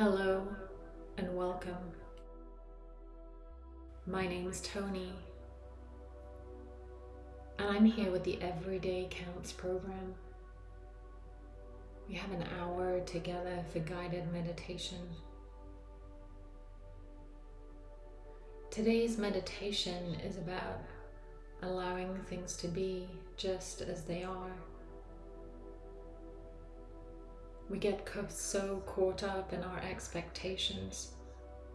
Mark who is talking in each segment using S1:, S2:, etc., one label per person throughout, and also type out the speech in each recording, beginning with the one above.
S1: Hello and welcome. My name is Tony, and I'm here with the Everyday Counts program. We have an hour together for guided meditation. Today's meditation is about allowing things to be just as they are. We get so caught up in our expectations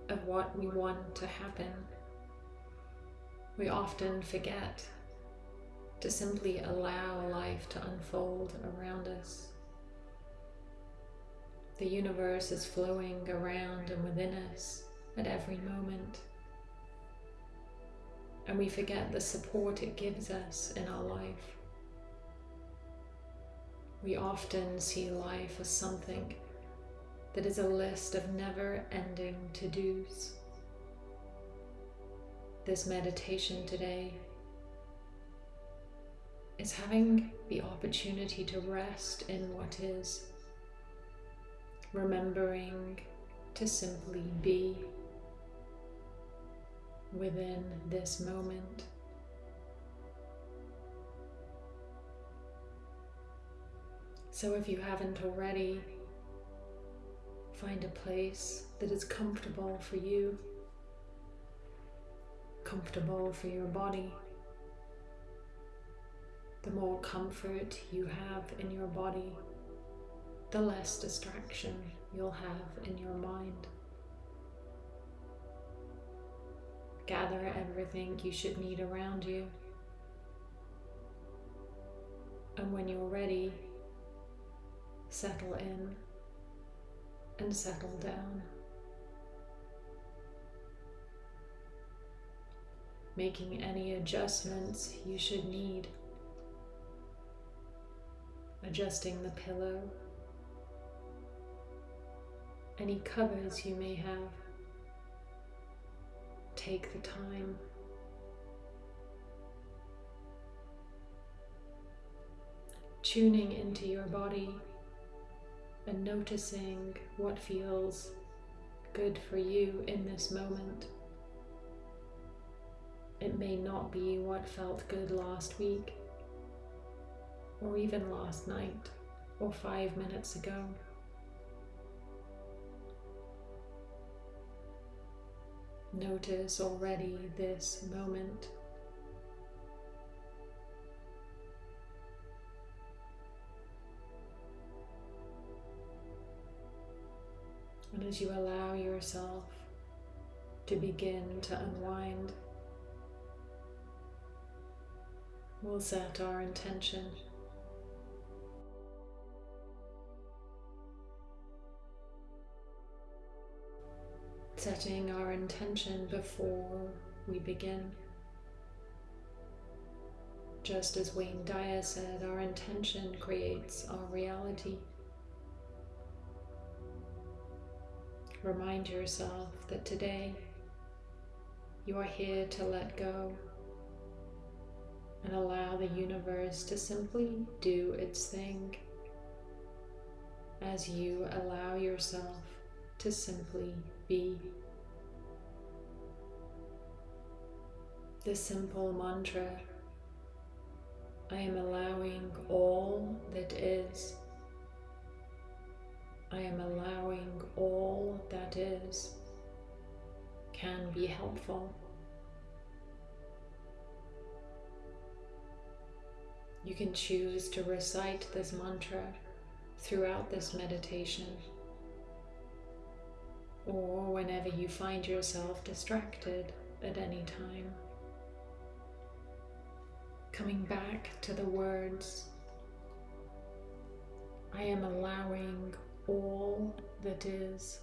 S1: of what we want to happen. We often forget to simply allow life to unfold around us. The universe is flowing around and within us at every moment. And we forget the support it gives us in our life. We often see life as something that is a list of never-ending to-dos. This meditation today is having the opportunity to rest in what is remembering to simply be within this moment. So if you haven't already, find a place that is comfortable for you, comfortable for your body. The more comfort you have in your body, the less distraction you'll have in your mind. Gather everything you should need around you. And when you're ready, settle in and settle down. Making any adjustments you should need. Adjusting the pillow any covers you may have. Take the time. Tuning into your body and noticing what feels good for you in this moment. It may not be what felt good last week, or even last night, or five minutes ago. Notice already this moment. And as you allow yourself to begin to unwind, we'll set our intention. setting our intention before we begin. Just as Wayne Dyer said, our intention creates our reality. Remind yourself that today you are here to let go and allow the universe to simply do its thing as you allow yourself to simply be. The simple mantra, I am allowing all that is. I am allowing all that is can be helpful. You can choose to recite this mantra throughout this meditation or whenever you find yourself distracted at any time. Coming back to the words, I am allowing all that is.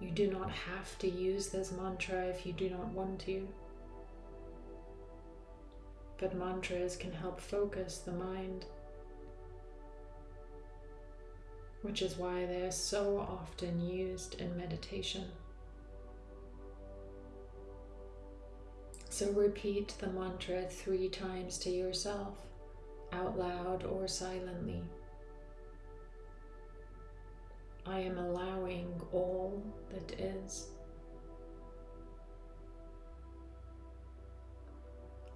S1: You do not have to use this mantra if you do not want to. But mantras can help focus the mind which is why they are so often used in meditation. So repeat the mantra three times to yourself, out loud or silently. I am allowing all that is.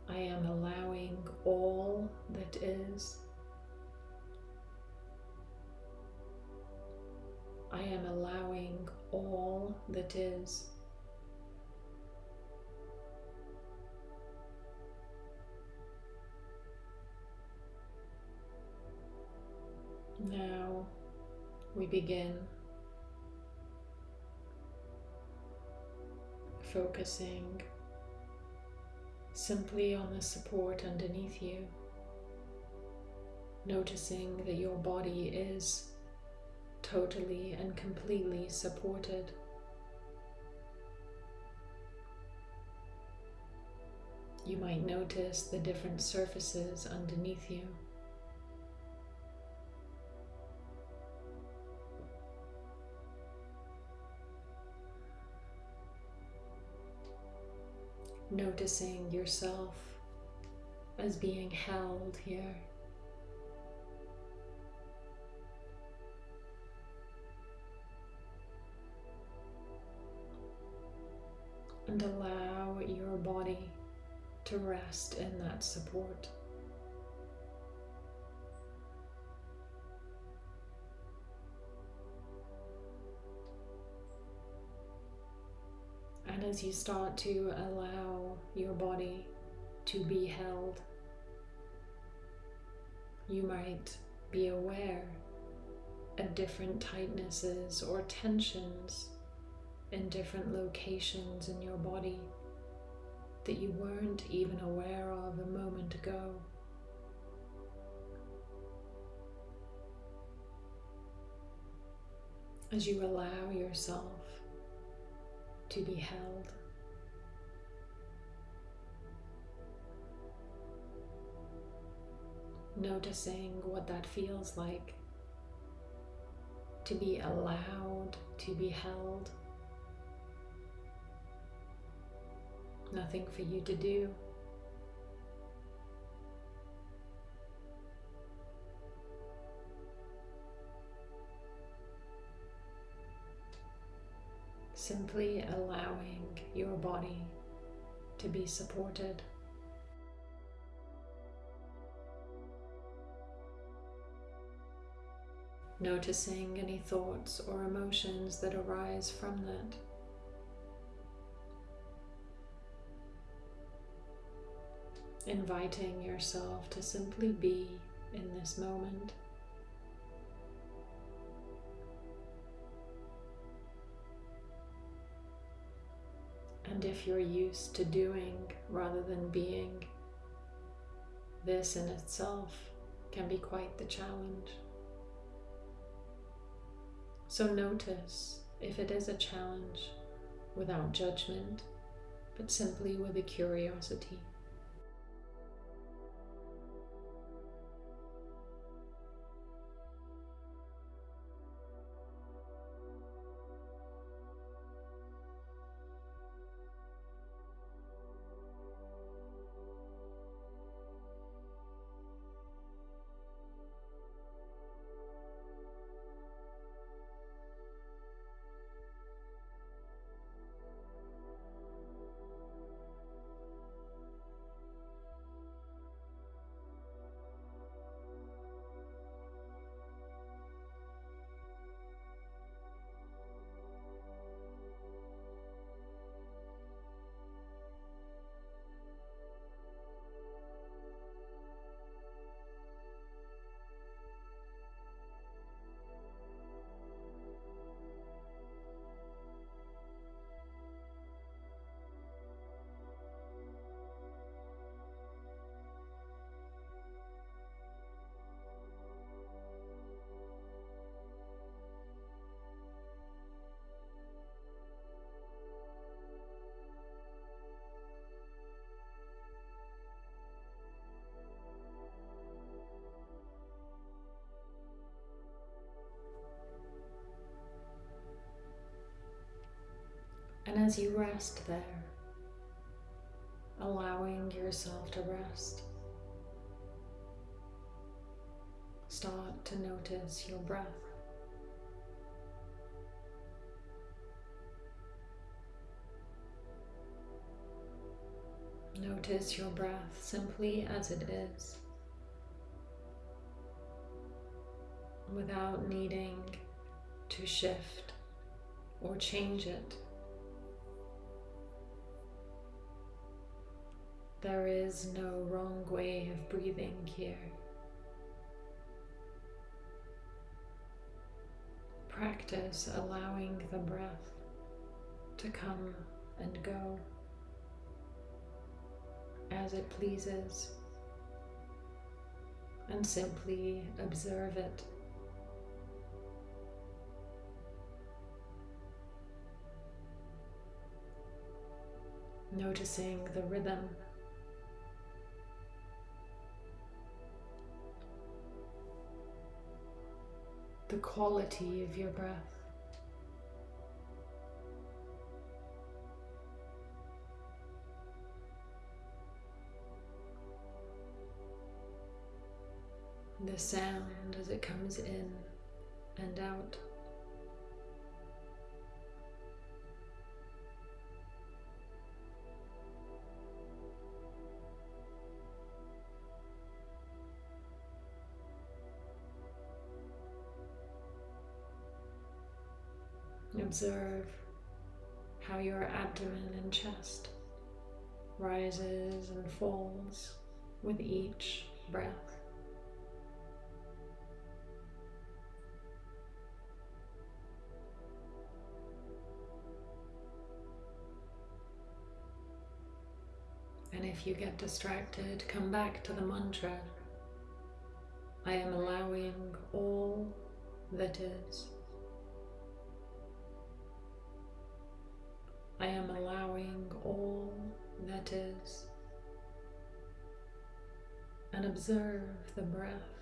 S1: I am allowing all that is. I am allowing all that is. Now we begin focusing simply on the support underneath you, noticing that your body is totally and completely supported. You might notice the different surfaces underneath you. Noticing yourself as being held here. And allow your body to rest in that support. As you start to allow your body to be held, you might be aware of different tightnesses or tensions in different locations in your body that you weren't even aware of a moment ago. As you allow yourself to be held. Noticing what that feels like to be allowed to be held. Nothing for you to do. Simply allowing your body to be supported. Noticing any thoughts or emotions that arise from that. Inviting yourself to simply be in this moment. If you're used to doing rather than being, this in itself can be quite the challenge. So notice if it is a challenge without judgment, but simply with a curiosity. as you rest there, allowing yourself to rest, start to notice your breath. Notice your breath simply as it is, without needing to shift or change it. There is no wrong way of breathing here. Practice allowing the breath to come and go as it pleases and simply observe it. Noticing the rhythm the quality of your breath. The sound as it comes in and out. Observe how your abdomen and chest rises and falls with each breath. And if you get distracted, come back to the mantra. I am allowing all that is. I am allowing all that is. And observe the breath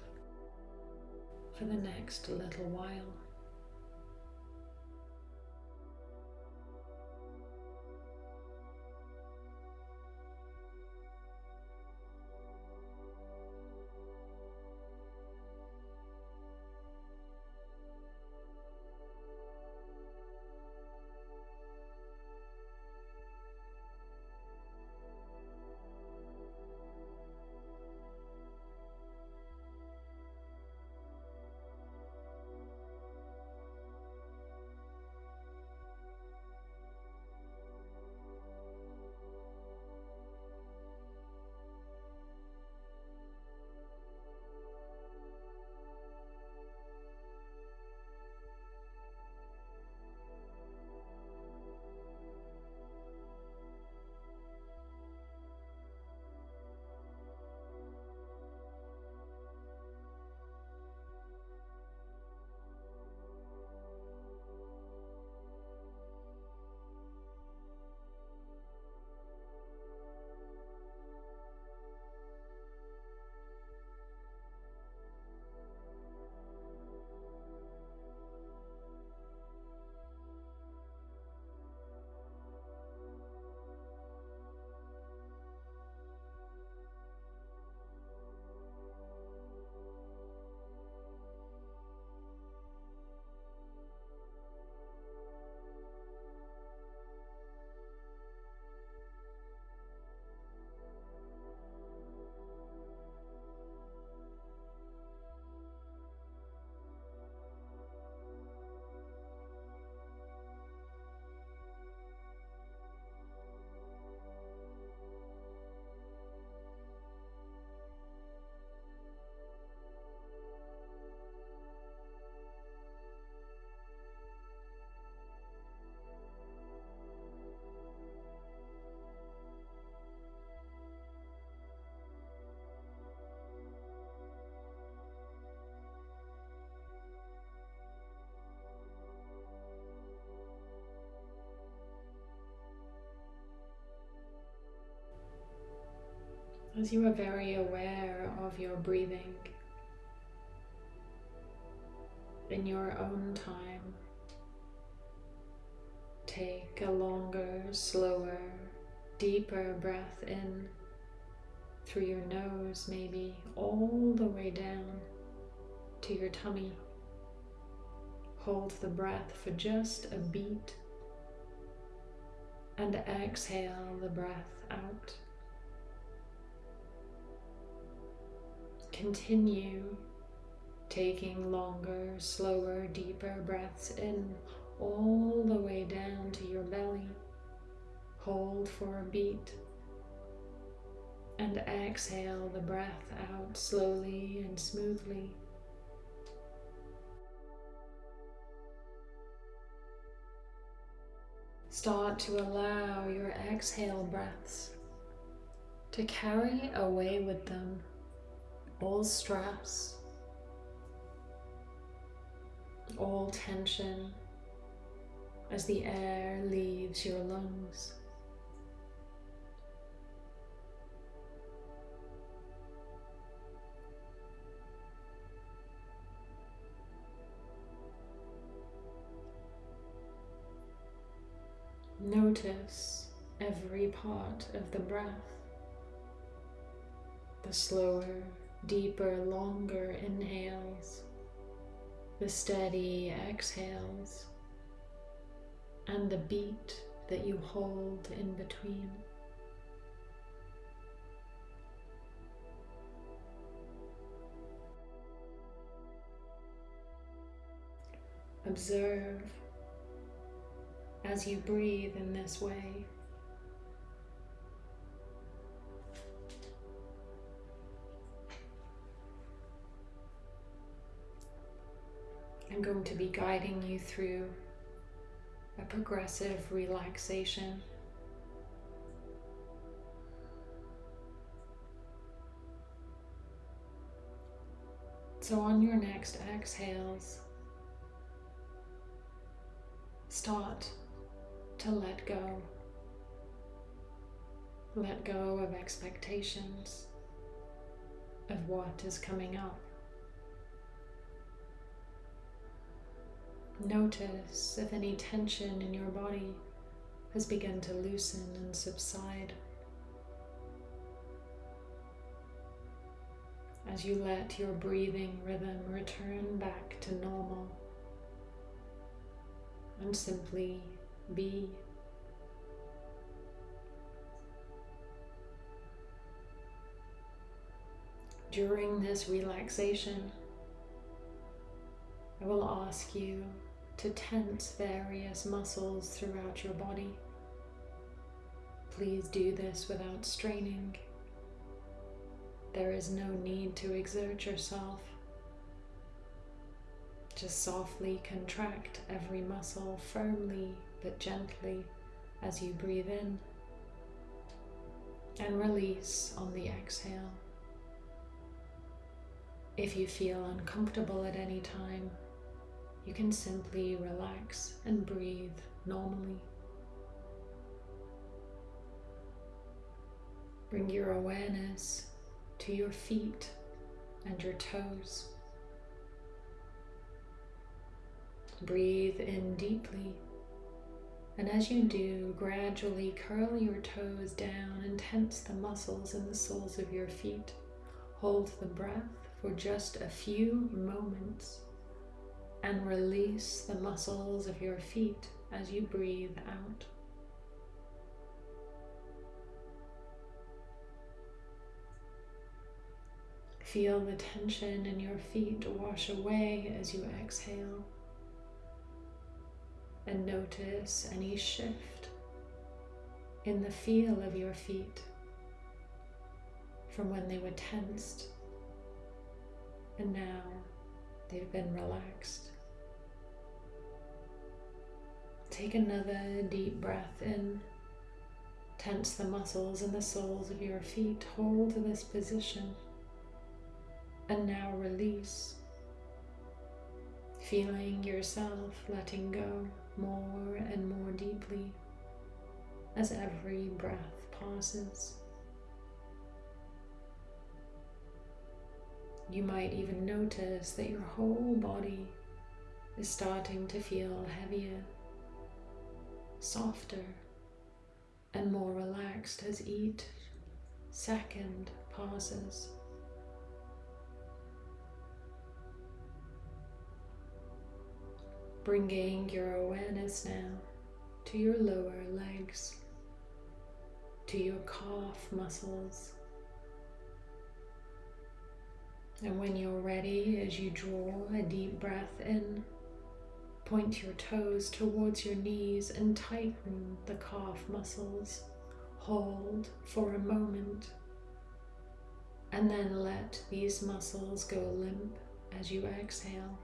S1: for the next little while. As you are very aware of your breathing in your own time. Take a longer, slower, deeper breath in through your nose, maybe all the way down to your tummy. Hold the breath for just a beat and exhale the breath out Continue taking longer, slower, deeper breaths in all the way down to your belly. Hold for a beat and exhale the breath out slowly and smoothly. Start to allow your exhale breaths to carry away with them all stress, all tension as the air leaves your lungs. Notice every part of the breath, the slower, deeper, longer inhales, the steady exhales, and the beat that you hold in between. Observe as you breathe in this way. Going to be guiding you through a progressive relaxation. So on your next exhales, start to let go. Let go of expectations of what is coming up. Notice if any tension in your body has begun to loosen and subside. As you let your breathing rhythm return back to normal and simply be. During this relaxation, I will ask you to tense various muscles throughout your body. Please do this without straining. There is no need to exert yourself. Just softly contract every muscle firmly but gently as you breathe in and release on the exhale. If you feel uncomfortable at any time, you can simply relax and breathe normally. Bring your awareness to your feet and your toes. Breathe in deeply, and as you do, gradually curl your toes down and tense the muscles in the soles of your feet. Hold the breath for just a few moments and release the muscles of your feet as you breathe out. Feel the tension in your feet wash away as you exhale. And notice any shift in the feel of your feet from when they were tensed and now they've been relaxed. Take another deep breath in. Tense the muscles in the soles of your feet. Hold this position. And now release. Feeling yourself letting go more and more deeply as every breath passes. You might even notice that your whole body is starting to feel heavier softer and more relaxed as each second passes. Bringing your awareness now to your lower legs, to your calf muscles, And when you're ready, as you draw a deep breath in, point your toes towards your knees and tighten the calf muscles. Hold for a moment and then let these muscles go limp as you exhale.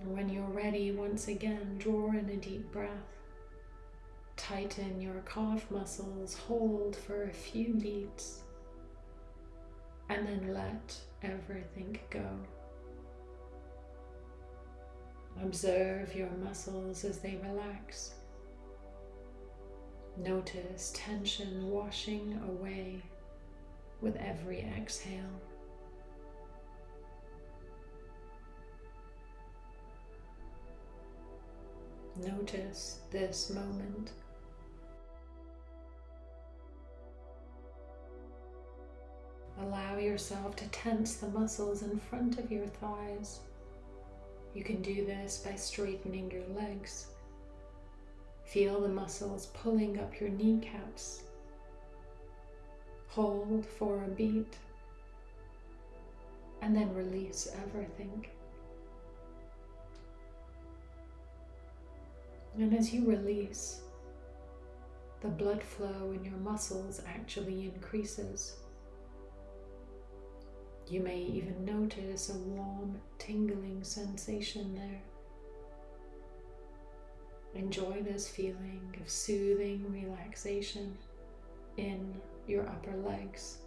S1: And when you're ready, once again, draw in a deep breath. Tighten your calf muscles, hold for a few beats, and then let everything go. Observe your muscles as they relax. Notice tension washing away with every exhale. Notice this moment. Allow yourself to tense the muscles in front of your thighs. You can do this by straightening your legs Feel the muscles pulling up your kneecaps. Hold for a beat and then release everything. And as you release, the blood flow in your muscles actually increases. You may even notice a warm, tingling sensation there. Enjoy this feeling of soothing relaxation in your upper legs.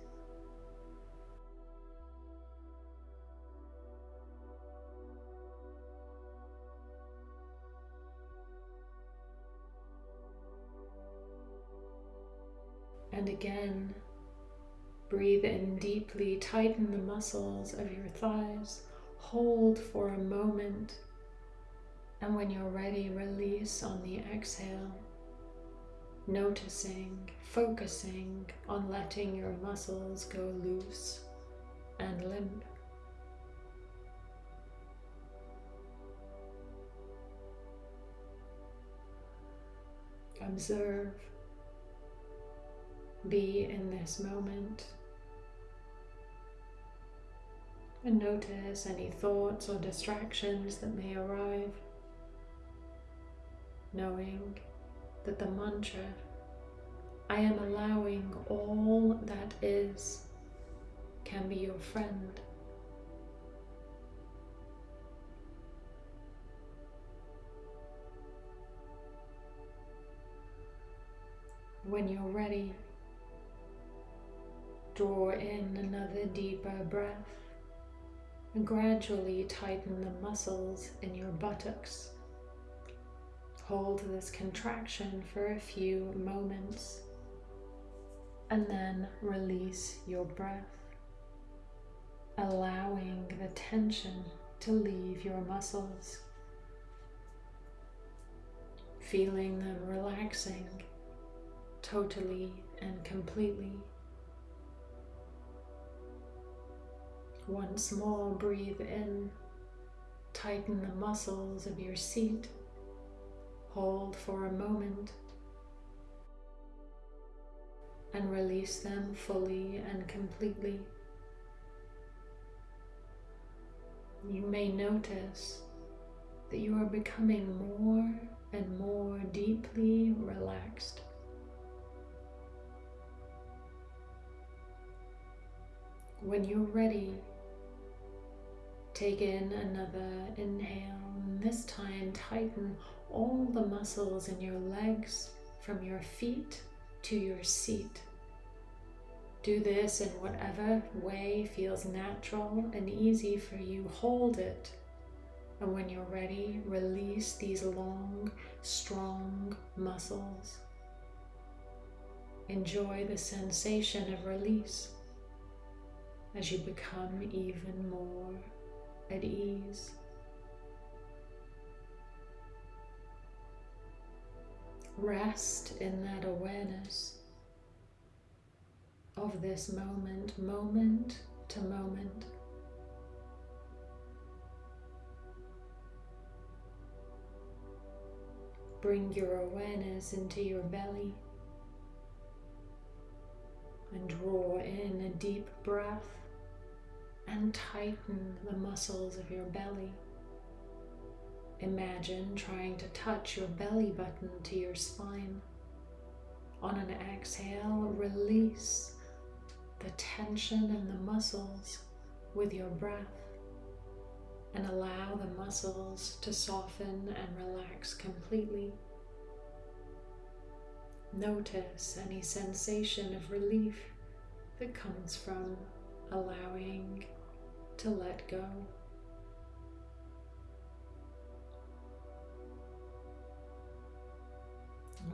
S1: And again, breathe in deeply, tighten the muscles of your thighs, hold for a moment and when you're ready, release on the exhale, noticing, focusing on letting your muscles go loose and limp. Observe, be in this moment, and notice any thoughts or distractions that may arrive knowing that the mantra, I am allowing all that is, can be your friend. When you're ready, draw in another deeper breath gradually tighten the muscles in your buttocks Hold this contraction for a few moments and then release your breath, allowing the tension to leave your muscles, feeling them relaxing totally and completely. Once more, breathe in, tighten the muscles of your seat Hold for a moment and release them fully and completely. You may notice that you are becoming more and more deeply relaxed. When you're ready, take in another inhale, and this time tighten all the muscles in your legs from your feet to your seat. Do this in whatever way feels natural and easy for you. Hold it. And when you're ready, release these long, strong muscles. Enjoy the sensation of release as you become even more at ease. Rest in that awareness of this moment, moment to moment. Bring your awareness into your belly. and draw in a deep breath and tighten the muscles of your belly. Imagine trying to touch your belly button to your spine. On an exhale, release the tension in the muscles with your breath and allow the muscles to soften and relax completely. Notice any sensation of relief that comes from allowing to let go.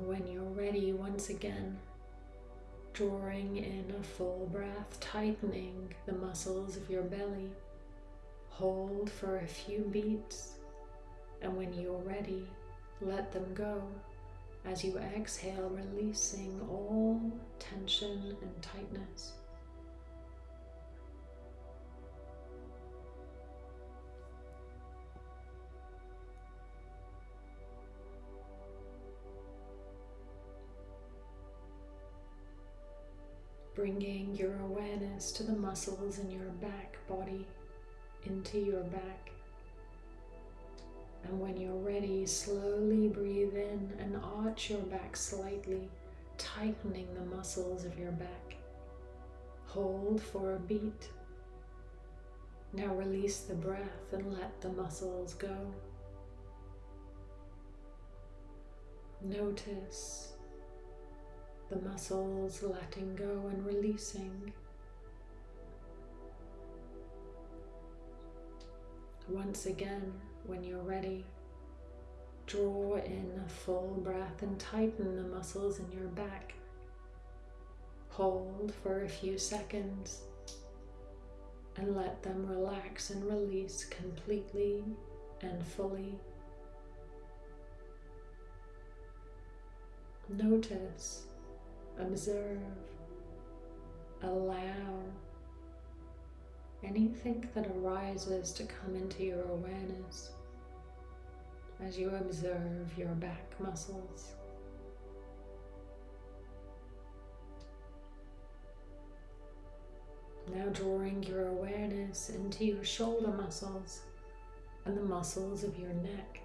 S1: When you're ready, once again, drawing in a full breath, tightening the muscles of your belly. Hold for a few beats, and when you're ready, let them go as you exhale, releasing all tension and tightness. Bringing your awareness to the muscles in your back body, into your back. And when you're ready, slowly breathe in and arch your back slightly, tightening the muscles of your back. Hold for a beat. Now release the breath and let the muscles go. Notice the muscles letting go and releasing. Once again, when you're ready, draw in a full breath and tighten the muscles in your back. Hold for a few seconds and let them relax and release completely and fully. Notice observe, allow anything that arises to come into your awareness as you observe your back muscles. Now drawing your awareness into your shoulder muscles and the muscles of your neck.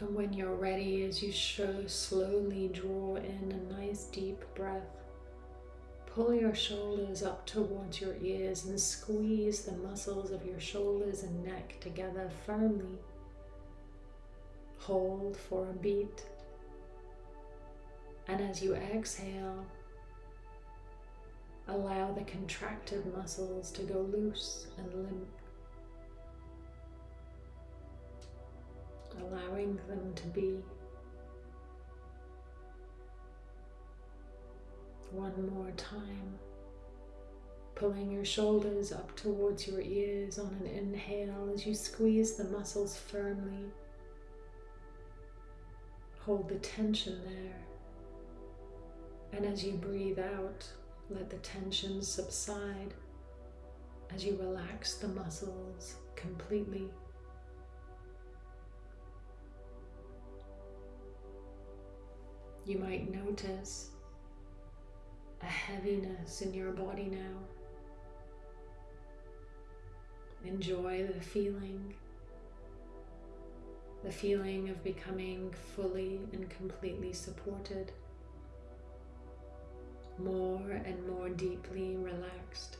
S1: And when you're ready, as you show, slowly draw in a nice deep breath. Pull your shoulders up towards your ears and squeeze the muscles of your shoulders and neck together firmly. Hold for a beat. And as you exhale, allow the contracted muscles to go loose and limp. Allowing them to be. One more time. Pulling your shoulders up towards your ears on an inhale as you squeeze the muscles firmly. Hold the tension there. And as you breathe out, let the tension subside as you relax the muscles completely. You might notice a heaviness in your body now. Enjoy the feeling, the feeling of becoming fully and completely supported, more and more deeply relaxed.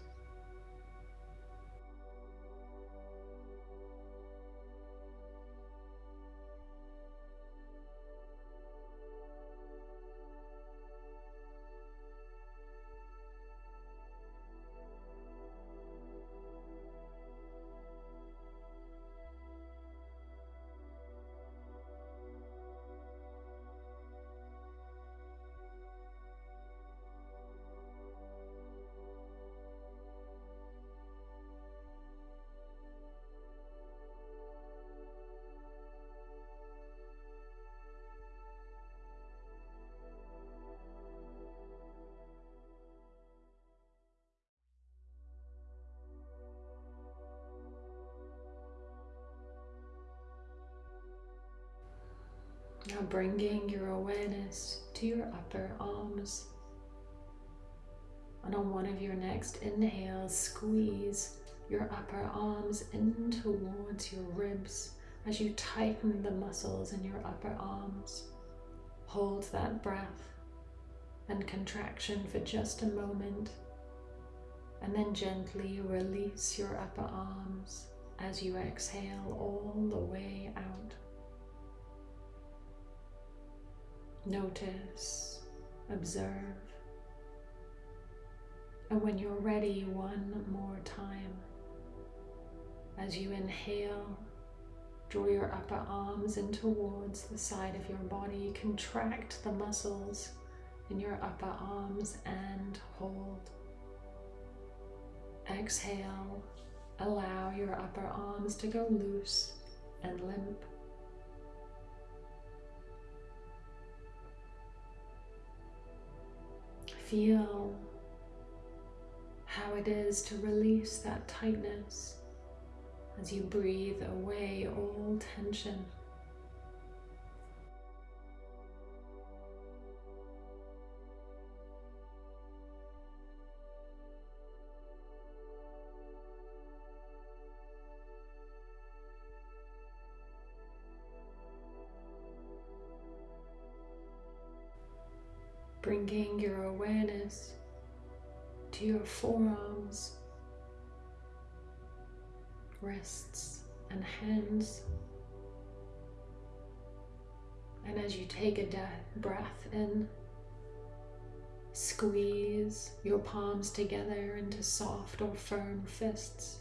S1: Bringing your awareness to your upper arms. And on one of your next inhales, squeeze your upper arms in towards your ribs as you tighten the muscles in your upper arms. Hold that breath and contraction for just a moment, and then gently release your upper arms as you exhale all the way out. Notice, observe, and when you're ready, one more time. As you inhale, draw your upper arms in towards the side of your body, contract the muscles in your upper arms and hold. Exhale, allow your upper arms to go loose and limp. Feel how it is to release that tightness as you breathe away all tension. Bringing your awareness to your forearms wrists and hands. And as you take a breath in, squeeze your palms together into soft or firm fists.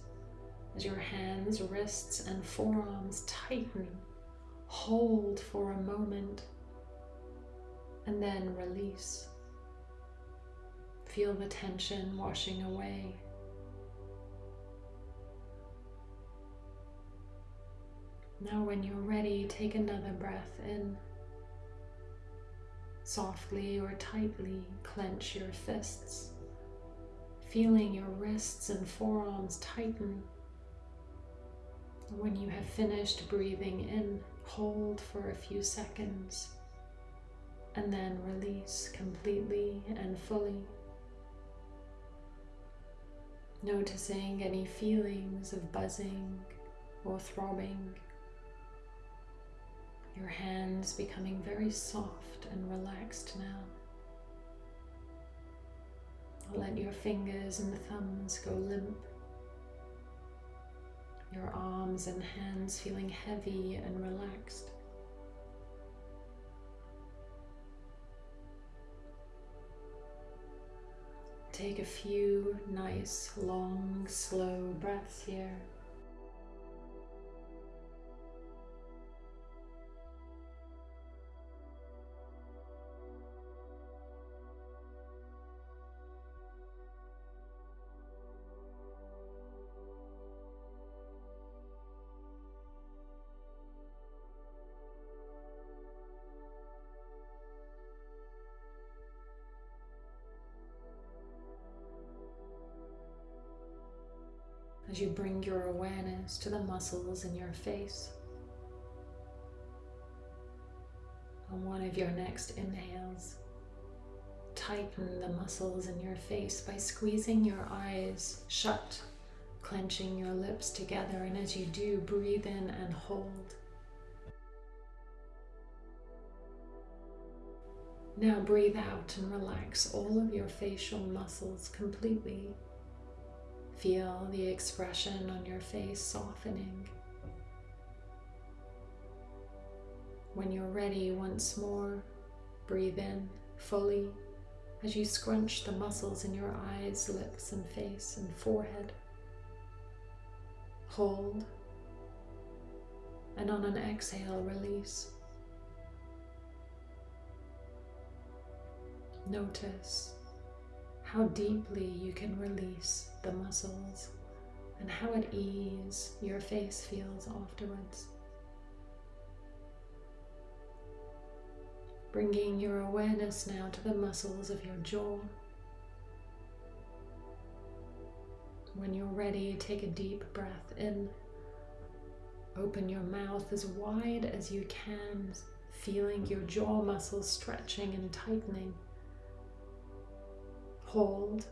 S1: As your hands, wrists, and forearms tighten, hold for a moment, and then release. Feel the tension washing away. Now, when you're ready, take another breath in. Softly or tightly clench your fists, feeling your wrists and forearms tighten. When you have finished breathing in, hold for a few seconds and then release completely and fully. Noticing any feelings of buzzing or throbbing your hands becoming very soft and relaxed now. Let your fingers and thumbs go limp. Your arms and hands feeling heavy and relaxed. Take a few nice, long, slow breaths here. Your awareness to the muscles in your face. On one of your next inhales, tighten the muscles in your face by squeezing your eyes shut, clenching your lips together, and as you do, breathe in and hold. Now breathe out and relax all of your facial muscles completely Feel the expression on your face softening. When you're ready, once more, breathe in fully as you scrunch the muscles in your eyes, lips, and face and forehead. Hold, and on an exhale, release. Notice how deeply you can release the muscles and how at ease your face feels afterwards. Bringing your awareness now to the muscles of your jaw. When you're ready, take a deep breath in. Open your mouth as wide as you can feeling your jaw muscles stretching and tightening. Hold.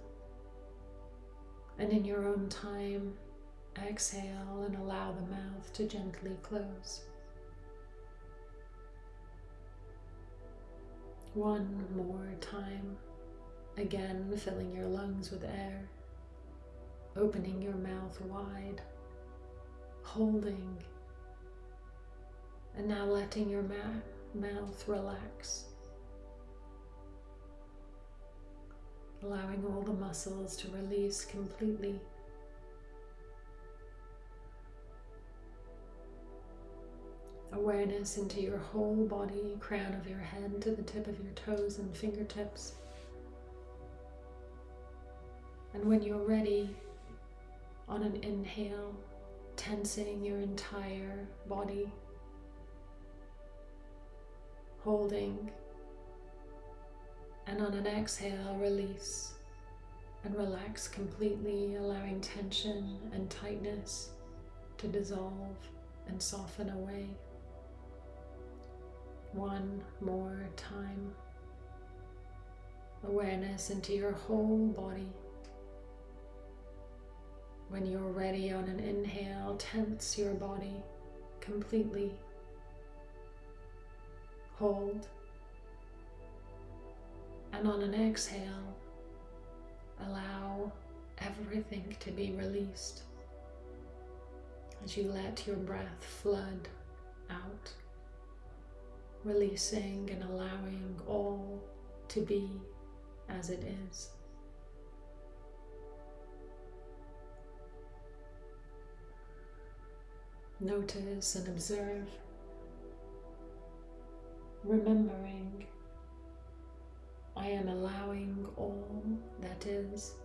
S1: And in your own time, exhale and allow the mouth to gently close. One more time. Again, filling your lungs with air, opening your mouth wide, holding, and now letting your mouth relax. Allowing all the muscles to release completely. Awareness into your whole body, crown of your head to the tip of your toes and fingertips. And when you're ready, on an inhale, tensing your entire body, holding, and on an exhale, release and relax completely, allowing tension and tightness to dissolve and soften away. One more time. Awareness into your whole body. When you're ready on an inhale, tense your body completely. Hold. And on an exhale, allow everything to be released as you let your breath flood out, releasing and allowing all to be as it is. Notice and observe, remembering I am allowing all that is.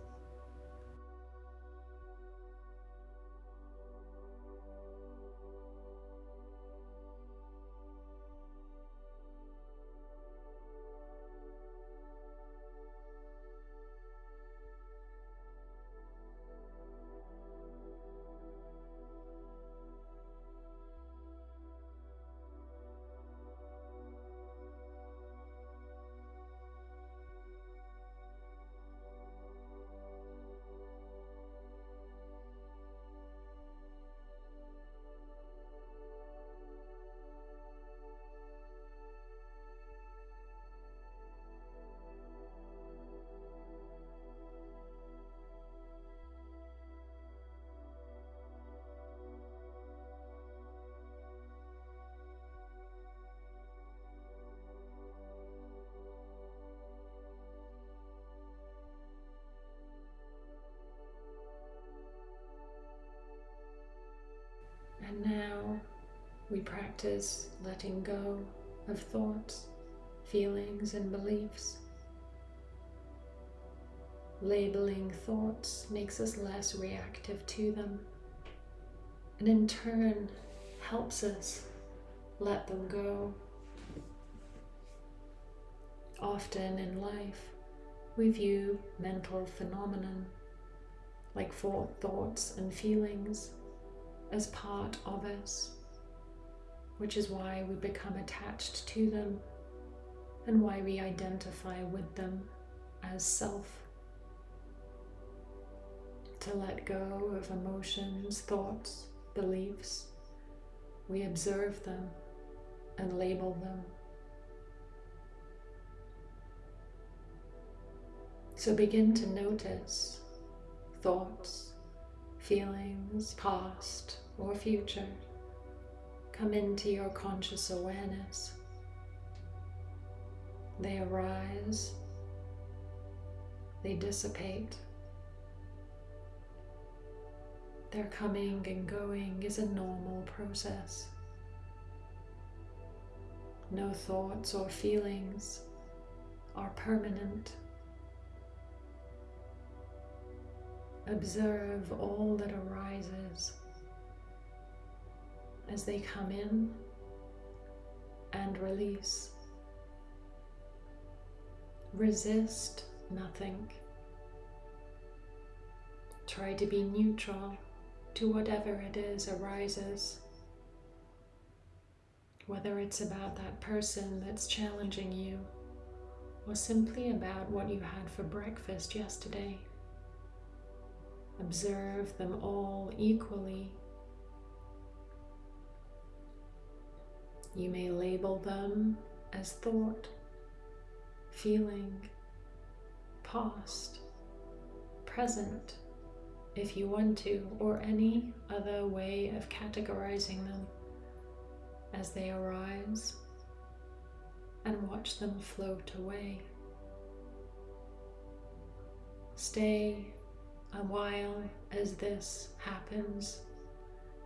S1: Practice letting go of thoughts, feelings, and beliefs. Labeling thoughts makes us less reactive to them, and in turn helps us let them go. Often in life, we view mental phenomenon like thoughts and feelings as part of us, which is why we become attached to them and why we identify with them as self. To let go of emotions, thoughts, beliefs, we observe them and label them. So begin to notice thoughts, feelings, past, or future come into your conscious awareness. They arise, they dissipate. Their coming and going is a normal process. No thoughts or feelings are permanent. Observe all that arises as they come in and release. Resist nothing. Try to be neutral to whatever it is arises. Whether it's about that person that's challenging you or simply about what you had for breakfast yesterday. Observe them all equally. You may label them as thought, feeling, past, present, if you want to, or any other way of categorizing them as they arise and watch them float away. Stay a while as this happens,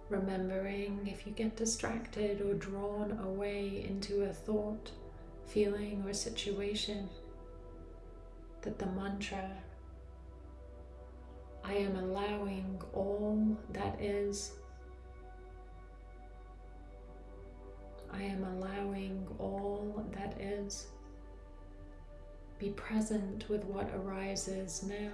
S1: remembering if you get distracted or drawn away into a thought, feeling, or situation, that the mantra I am allowing all that is I am allowing all that is. Be present with what arises now.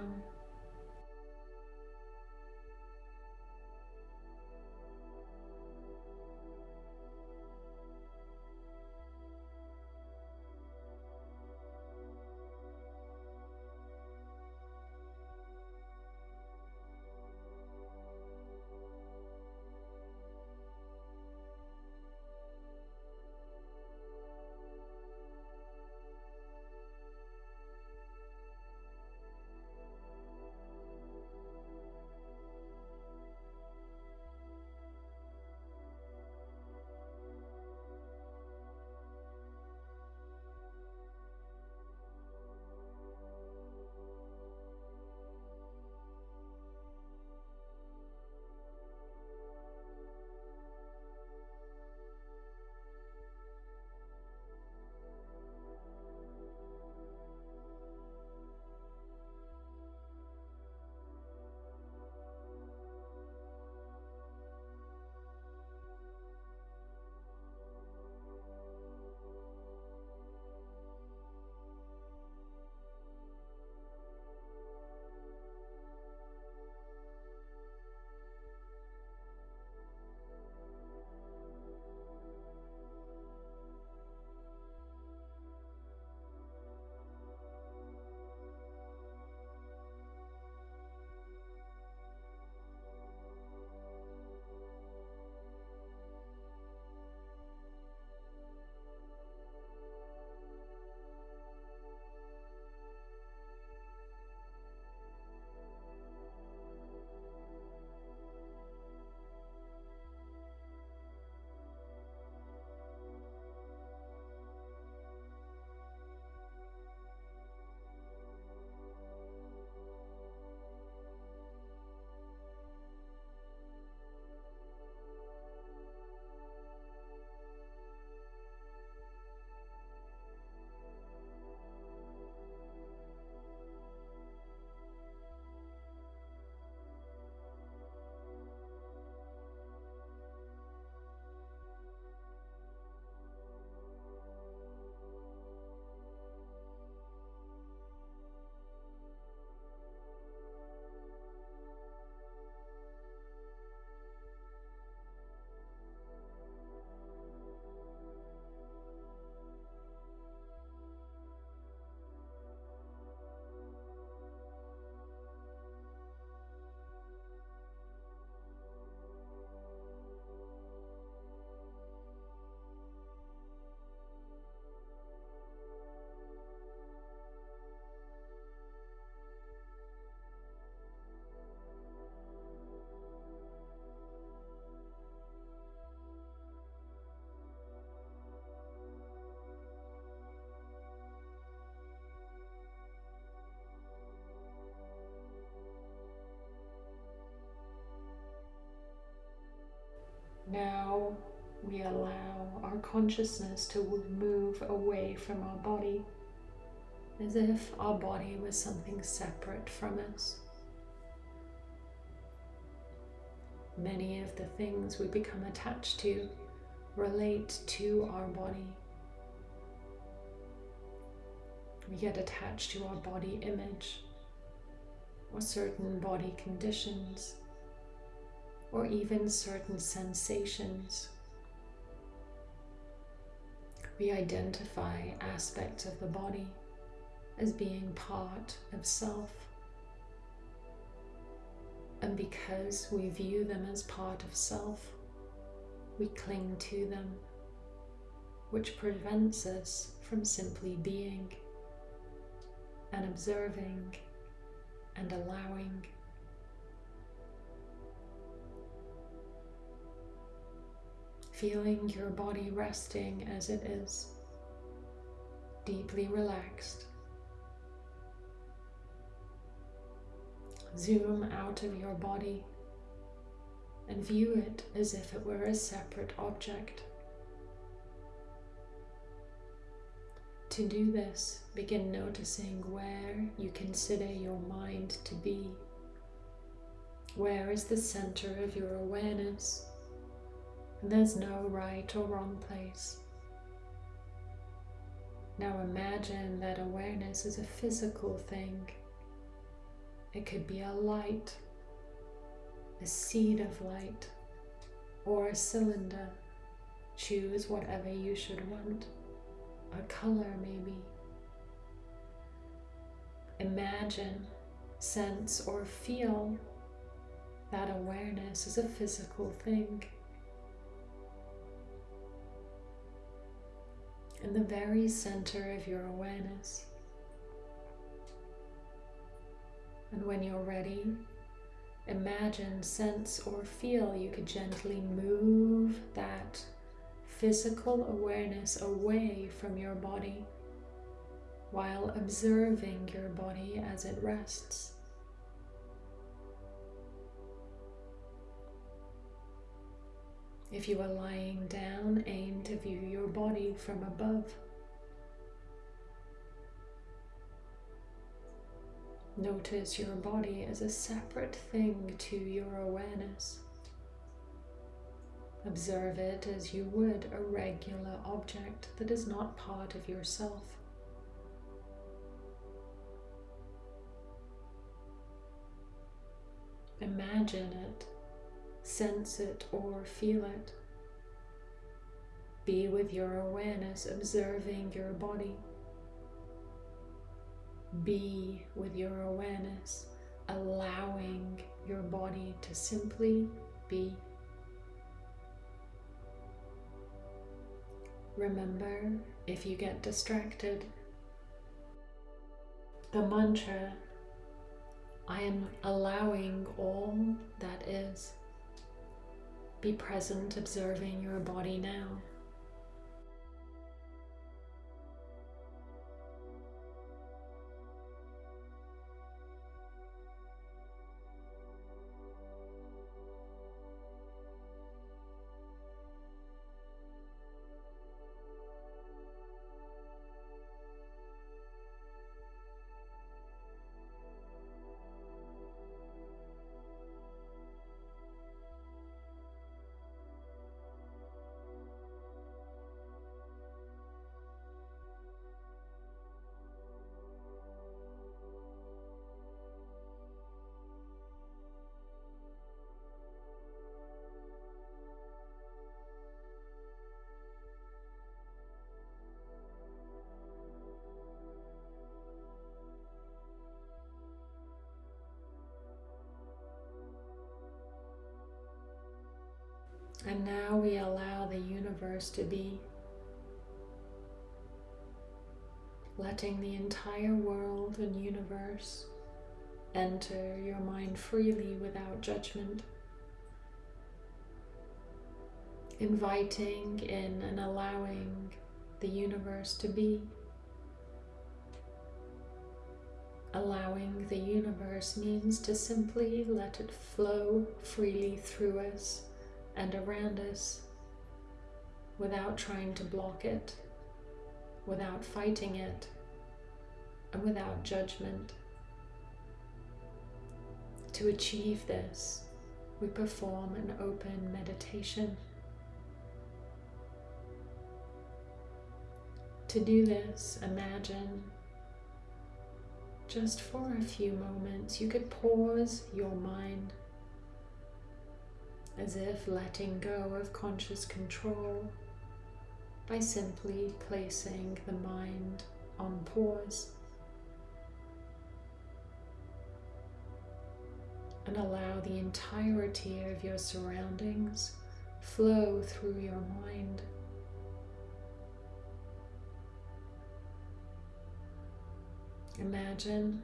S1: We allow our consciousness to move away from our body as if our body was something separate from us. Many of the things we become attached to relate to our body. We get attached to our body image or certain body conditions or even certain sensations. We identify aspects of the body as being part of self. And because we view them as part of self, we cling to them, which prevents us from simply being and observing and allowing. Feeling your body resting as it is, deeply relaxed. Zoom out of your body and view it as if it were a separate object. To do this, begin noticing where you consider your mind to be. Where is the center of your awareness? There's no right or wrong place. Now imagine that awareness is a physical thing. It could be a light, a seed of light, or a cylinder. Choose whatever you should want a color maybe. Imagine, sense, or feel that awareness is a physical thing. In the very center of your awareness. And when you're ready, imagine, sense, or feel you could gently move that physical awareness away from your body while observing your body as it rests. If you are lying down, aim to view your body from above. Notice your body as a separate thing to your awareness. Observe it as you would a regular object that is not part of yourself. Imagine it, sense it, or feel it. Be with your awareness observing your body. Be with your awareness allowing your body to simply be. Remember, if you get distracted, the mantra, I am allowing all that is. Be present observing your body now. Allow the universe to be, letting the entire world and universe enter your mind freely without judgment, inviting in and allowing the universe to be. Allowing the universe means to simply let it flow freely through us and around us without trying to block it, without fighting it, and without judgment. To achieve this, we perform an open meditation. To do this, imagine just for a few moments you could pause your mind as if letting go of conscious control by simply placing the mind on pause and allow the entirety of your surroundings flow through your mind. Imagine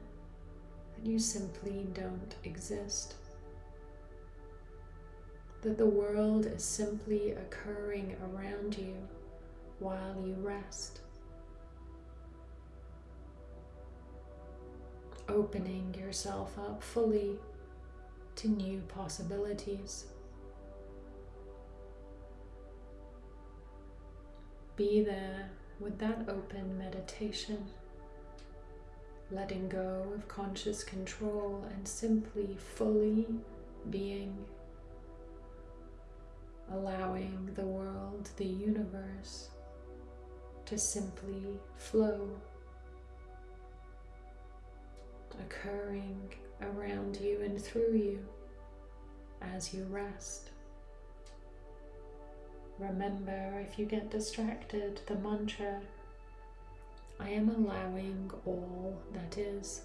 S1: that you simply don't exist. That the world is simply occurring around you while you rest. Opening yourself up fully to new possibilities. Be there with that open meditation, letting go of conscious control and simply fully being, allowing the world, the universe, to simply flow, occurring around you and through you as you rest. Remember, if you get distracted, the mantra I am allowing all that is.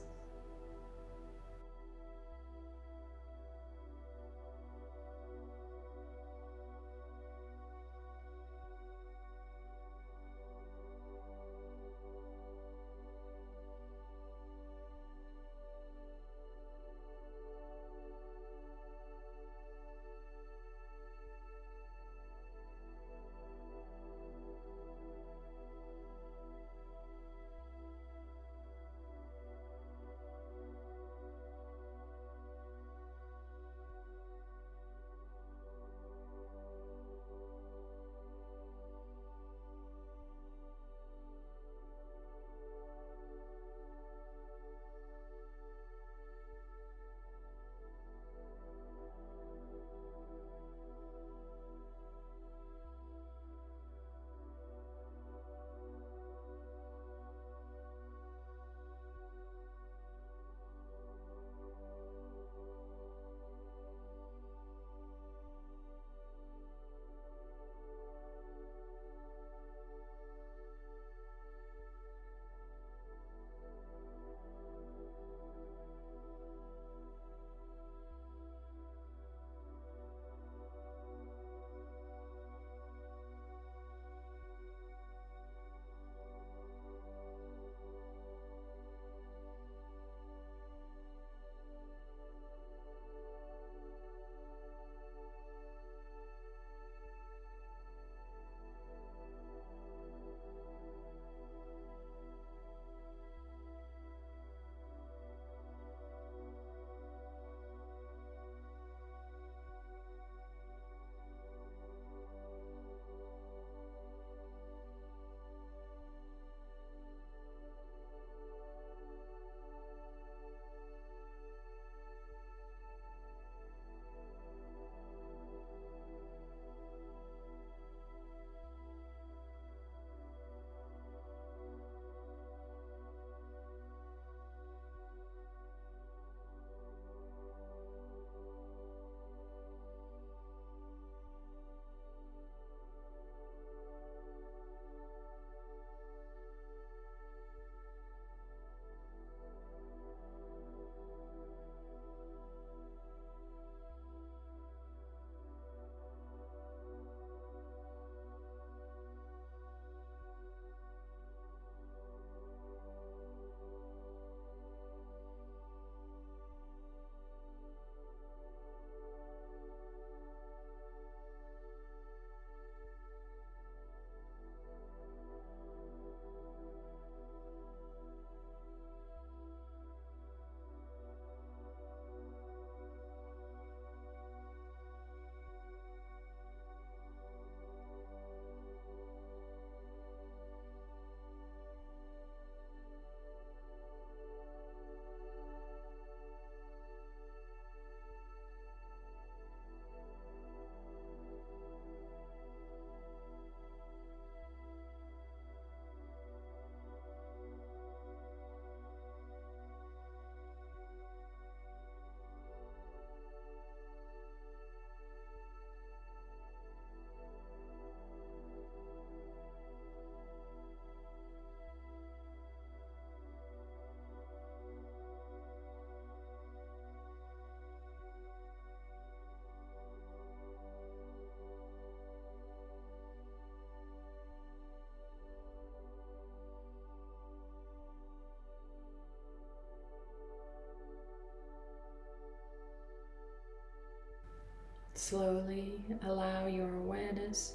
S1: Slowly allow your awareness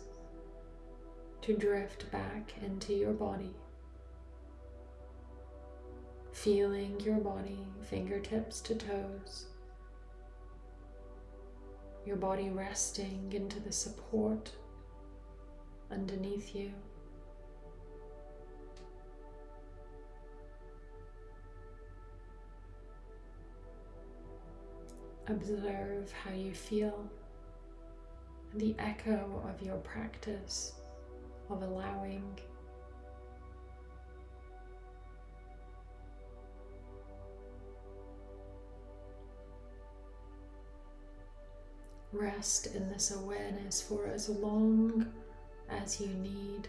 S1: to drift back into your body, feeling your body fingertips to toes, your body resting into the support underneath you. Observe how you feel the echo of your practice of allowing. Rest in this awareness for as long as you need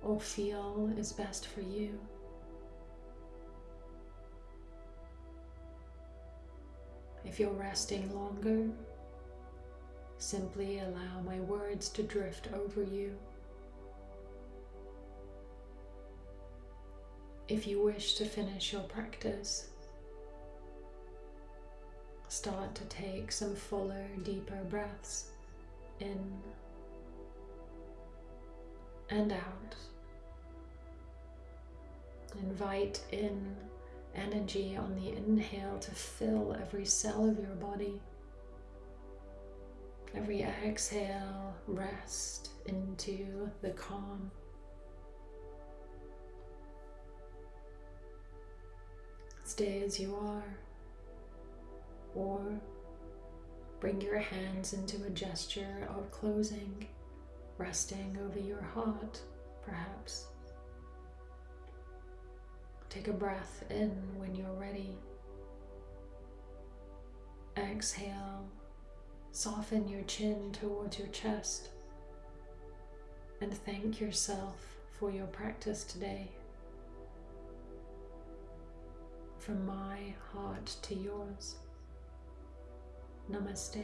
S1: or feel is best for you. If you're resting longer, simply allow my words to drift over you. If you wish to finish your practice, start to take some fuller, deeper breaths in and out. Invite in energy on the inhale to fill every cell of your body. Every exhale, rest into the calm. Stay as you are, or bring your hands into a gesture of closing, resting over your heart, perhaps. Take a breath in when you're ready. Exhale, soften your chin towards your chest, and thank yourself for your practice today. From my heart to yours. Namaste.